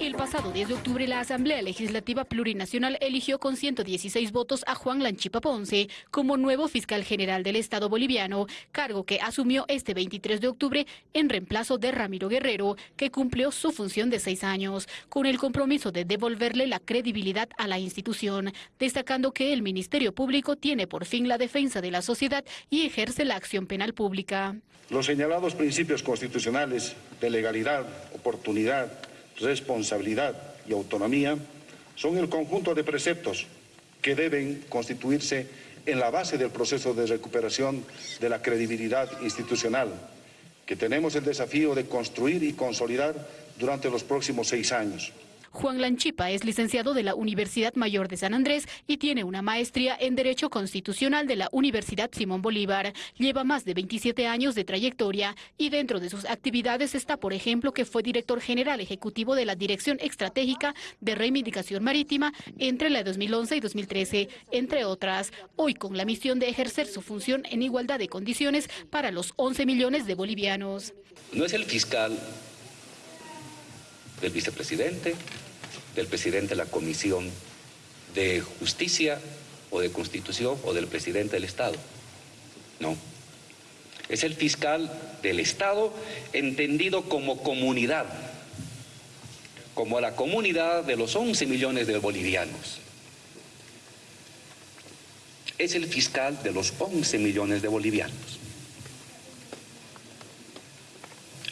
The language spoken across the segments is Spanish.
El pasado 10 de octubre, la Asamblea Legislativa Plurinacional eligió con 116 votos a Juan Lanchipa Ponce como nuevo fiscal general del Estado boliviano, cargo que asumió este 23 de octubre en reemplazo de Ramiro Guerrero, que cumplió su función de seis años, con el compromiso de devolverle la credibilidad a la institución, destacando que el Ministerio Público tiene por fin la defensa de la sociedad y ejerce la acción penal pública. Los señalados principios constitucionales de legalidad, oportunidad, responsabilidad y autonomía son el conjunto de preceptos que deben constituirse en la base del proceso de recuperación de la credibilidad institucional, que tenemos el desafío de construir y consolidar durante los próximos seis años. Juan Lanchipa es licenciado de la Universidad Mayor de San Andrés y tiene una maestría en Derecho Constitucional de la Universidad Simón Bolívar. Lleva más de 27 años de trayectoria y dentro de sus actividades está, por ejemplo, que fue director general ejecutivo de la Dirección Estratégica de Reivindicación Marítima entre la 2011 y 2013, entre otras. Hoy con la misión de ejercer su función en igualdad de condiciones para los 11 millones de bolivianos. No es el fiscal del vicepresidente, del presidente de la Comisión de Justicia o de Constitución o del presidente del Estado. No. Es el fiscal del Estado entendido como comunidad, como la comunidad de los 11 millones de bolivianos. Es el fiscal de los 11 millones de bolivianos.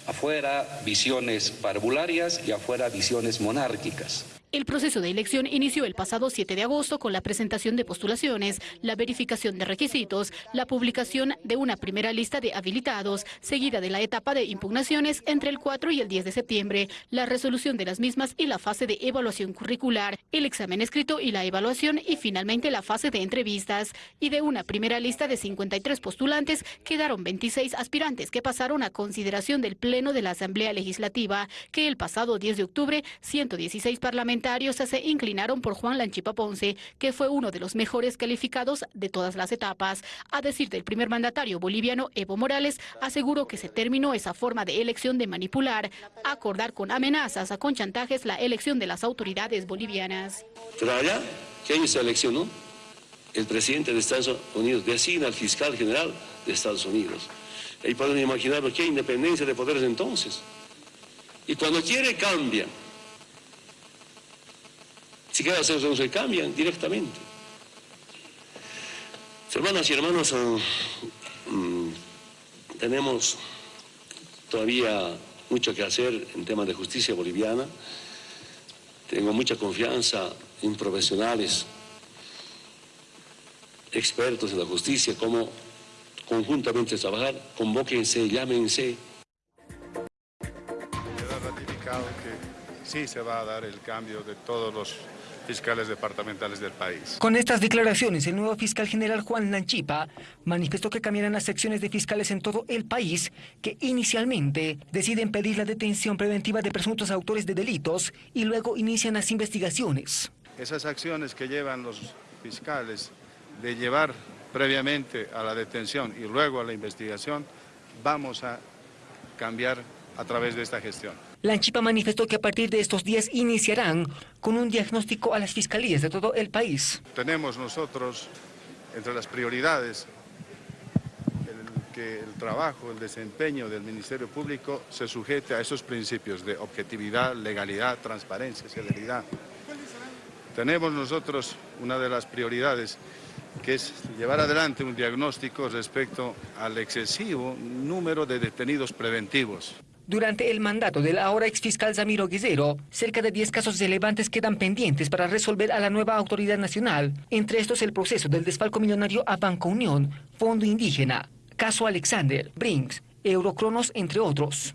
Afuera visiones parvularias y afuera visiones monárquicas. El proceso de elección inició el pasado 7 de agosto con la presentación de postulaciones, la verificación de requisitos, la publicación de una primera lista de habilitados, seguida de la etapa de impugnaciones entre el 4 y el 10 de septiembre, la resolución de las mismas y la fase de evaluación curricular, el examen escrito y la evaluación y finalmente la fase de entrevistas. Y de una primera lista de 53 postulantes quedaron 26 aspirantes que pasaron a consideración del Pleno de la Asamblea Legislativa, que el pasado 10 de octubre 116 parlamentarios se inclinaron por Juan Lanchipa Ponce, que fue uno de los mejores calificados de todas las etapas. A decir del primer mandatario boliviano Evo Morales, aseguró que se terminó esa forma de elección de manipular, acordar con amenazas, con chantajes la elección de las autoridades bolivianas. Allá, ¿quién se eleccionó? El presidente de Estados Unidos designa al fiscal general de Estados Unidos. Y pueden imaginar qué independencia de poderes entonces. Y cuando quiere cambia. Si queda hacer se cambian directamente. Hermanas y hermanos, mm, tenemos todavía mucho que hacer en temas de justicia boliviana. Tengo mucha confianza en profesionales, expertos en la justicia, como conjuntamente trabajar, convóquense, llámense. Queda ratificado que sí se va a dar el cambio de todos los fiscales departamentales del país. Con estas declaraciones, el nuevo fiscal general Juan Lanchipa manifestó que cambiarán las secciones de fiscales en todo el país que inicialmente deciden pedir la detención preventiva de presuntos autores de delitos y luego inician las investigaciones. Esas acciones que llevan los fiscales de llevar previamente a la detención y luego a la investigación, vamos a cambiar a través de esta gestión. Lanchipa manifestó que a partir de estos días iniciarán con un diagnóstico a las fiscalías de todo el país. Tenemos nosotros entre las prioridades el, que el trabajo, el desempeño del Ministerio Público se sujete a esos principios de objetividad, legalidad, transparencia, celeridad. Tenemos nosotros una de las prioridades que es llevar adelante un diagnóstico respecto al excesivo número de detenidos preventivos. Durante el mandato del ahora exfiscal Zamiro Guizero, cerca de 10 casos relevantes quedan pendientes para resolver a la nueva autoridad nacional, entre estos el proceso del desfalco millonario a Banco Unión, Fondo Indígena, caso Alexander, Brinks, Eurocronos, entre otros.